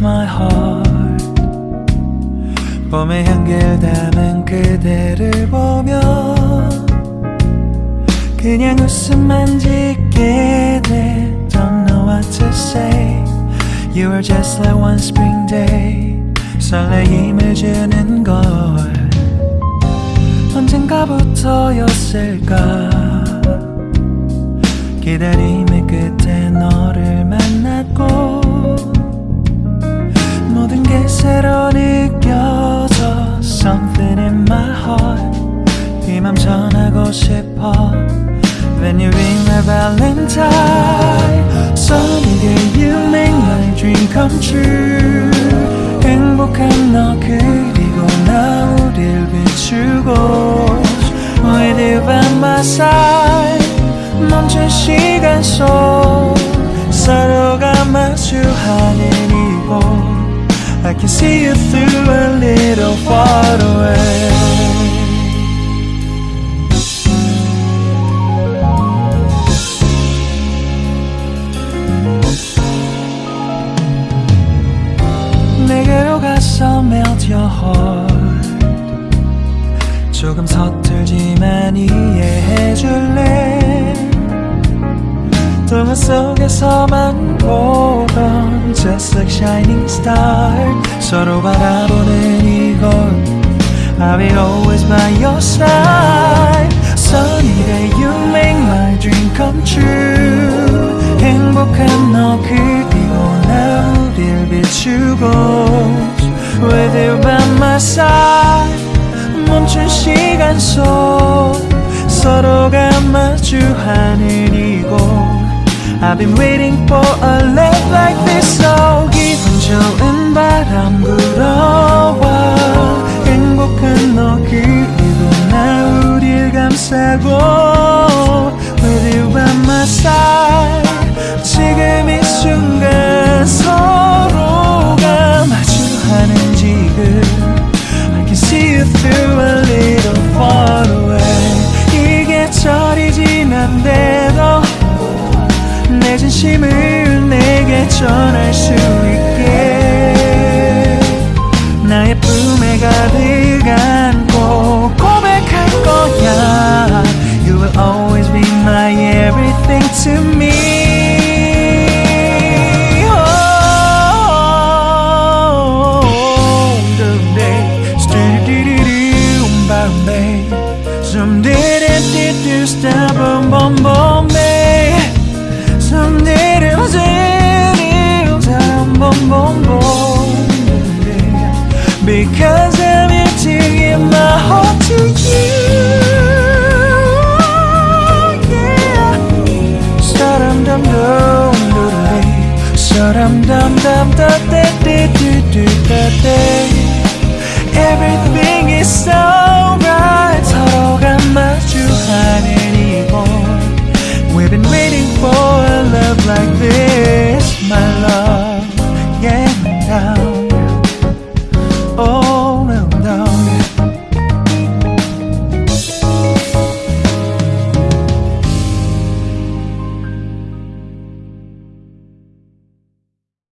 my heart 봄의 향기를 담은 그대를 보며 그냥 웃음만 짓게 돼 Don't know what to say You were just like one spring day 설레임을 주는 걸 언젠가부터였을까 기다림의 끝에 너를 만났고 새로 느껴져 Something in my heart 이맘 전하고 싶어 When you ring my valentine Sunny day you make my dream come true 행복한 너 그리고 나 우릴 비추고 With you by my side 멈춘 시간 속 서로가 마주하는 I can see you through a little far away 내게로 가서 melt your heart 조금 서툴지만 이해해줄래 동화 속에서만 보던 Just like shining star 서로 바라보는 이곳 I will always by your side Sunny day you make my dream come true 행복한 너 그리고 나 우릴 비추고 With you by my side 멈춘 시간 속 서로가 마주하는 이곳 I've been waiting for a love like this So 기분 좋은 바람 불어와 행복한 너 그리고 나 우릴 감싸고 With you by my side 지금 이 순간 서로가 마주하는 지금 I can see you through a little far away 이게 철이 지난데도 내 진심을 내게 전할 수 있게 나의 품에 가득 안고 고백할 거야 You will always be my everything to me Oh, someday, stu-du-du-du, Bombay. Someday, do-do-do, stop, boom, boom, bombay. dum dum dum da da da do do da da. Everything is so